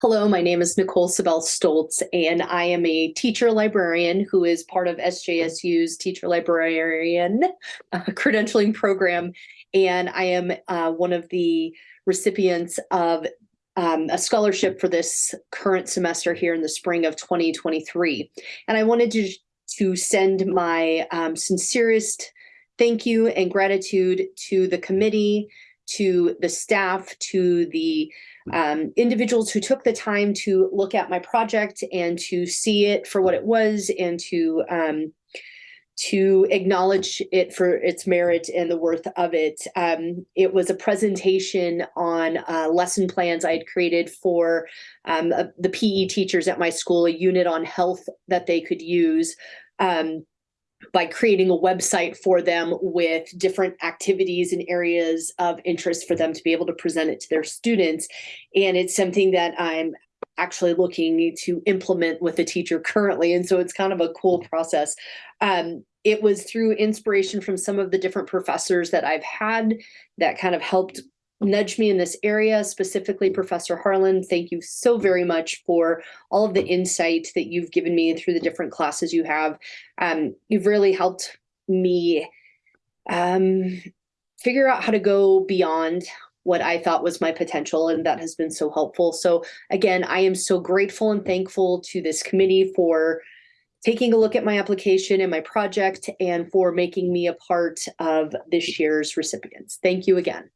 Hello, my name is Nicole Sabel Stoltz, and I am a teacher librarian who is part of SJSU's teacher librarian uh, credentialing program. And I am uh, one of the recipients of um, a scholarship for this current semester here in the spring of 2023. And I wanted to, to send my um, sincerest thank you and gratitude to the committee, to the staff, to the um, individuals who took the time to look at my project and to see it for what it was and to um, to acknowledge it for its merit and the worth of it. Um, it was a presentation on uh, lesson plans I had created for um, uh, the PE teachers at my school, a unit on health that they could use. Um, by creating a website for them with different activities and areas of interest for them to be able to present it to their students. And it's something that I'm actually looking to implement with the teacher currently. And so it's kind of a cool process. Um, it was through inspiration from some of the different professors that I've had that kind of helped nudged me in this area, specifically Professor Harlan. Thank you so very much for all of the insight that you've given me through the different classes you have. Um, you've really helped me um, figure out how to go beyond what I thought was my potential, and that has been so helpful. So again, I am so grateful and thankful to this committee for taking a look at my application and my project and for making me a part of this year's recipients. Thank you again.